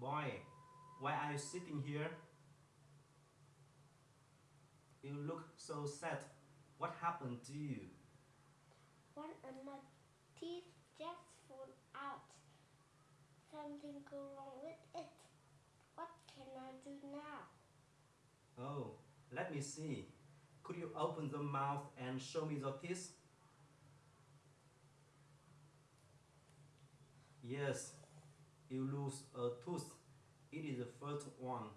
Boy, why are you sitting here? You look so sad. What happened to you? One of uh, my teeth just fall out. Something go wrong with it. What can I do now? Oh, let me see. Could you open the mouth and show me the teeth? Yes, you lose a tooth. It is the first one.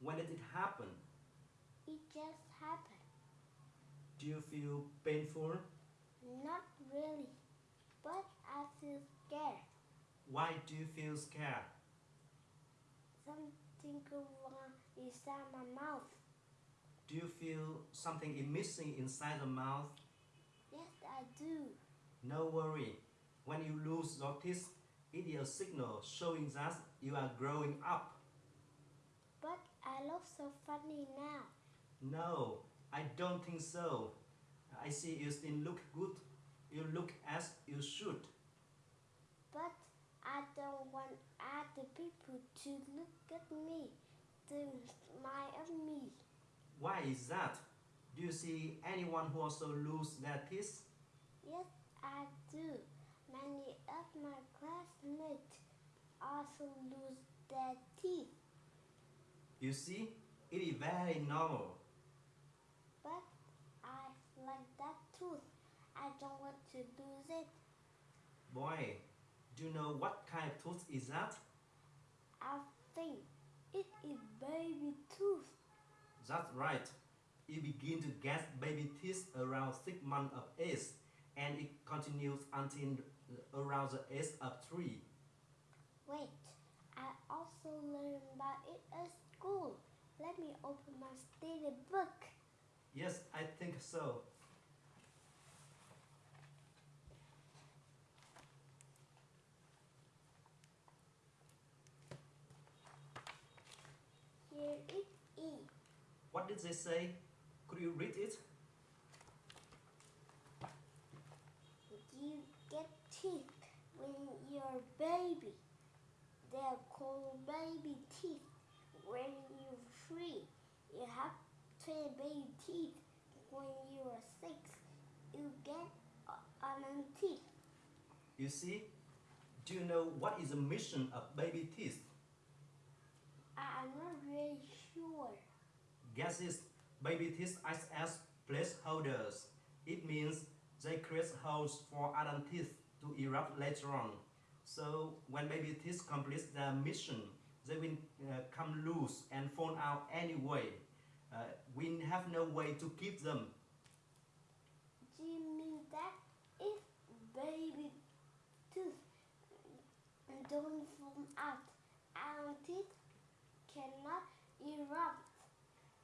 When did it happen? It just happened. Do you feel painful? Not really, but I feel scared. Why do you feel scared? Something wrong inside my mouth. Do you feel something is missing inside the mouth? Yes, I do. No worry. When you lose your teeth, it is a signal showing that you are growing up. But I look so funny now. No, I don't think so. I see you still look good. You look as you should. But I don't want other people to look at me, to smile at me. Why is that? Do you see anyone who also lose their teeth? Yes, I do. Many of my classmates also lose their teeth. You see, it is very normal. But I like that tooth. I don't want to lose it. Boy, do you know what kind of tooth is that? I think it is baby tooth. That's right. You begin to get baby teeth around 6 months of age and it continues until around the age of 3. Wait, I also learned about it at school. Let me open my study book. Yes, I think so. Here it is. What did they say? Could you read it? You get teeth when you're a baby. They're called baby teeth. When you're three, you have 10 baby teeth. When you're six, you get another teeth. You see? Do you know what is the mission of baby teeth? I'm not really sure. Guess is baby teeth act as placeholders. It means they create holes for adult teeth to erupt later on. So when baby teeth complete their mission, they will uh, come loose and fall out anyway. Uh, we have no way to keep them. Do you mean that if baby tooth don't form out, our teeth cannot erupt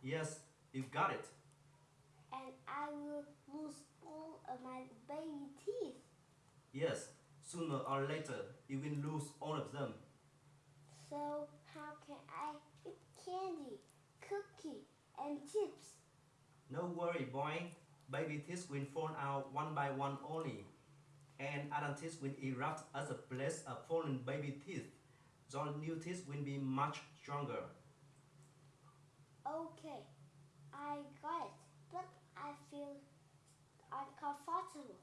Yes, you got it. and I will lose all of my baby teeth? Yes, sooner or later you will lose all of them. So how can I eat candy, cookie, and chips? No worry, boy. Baby teeth will fall out one by one only, and adult teeth will erupt as a place of fallen baby teeth. Your new teeth will be much stronger. Okay, I got it, but I feel uncomfortable.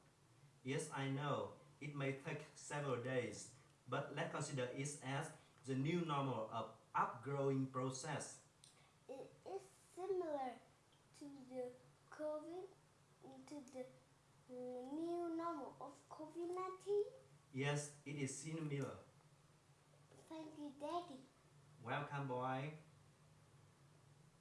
Yes, I know, it may take several days, but let's consider it as the new normal of upgrowing process. It is similar to the COVID, to the new normal of COVID-19. Yes, it is similar. Thank you, Daddy. Welcome, boy.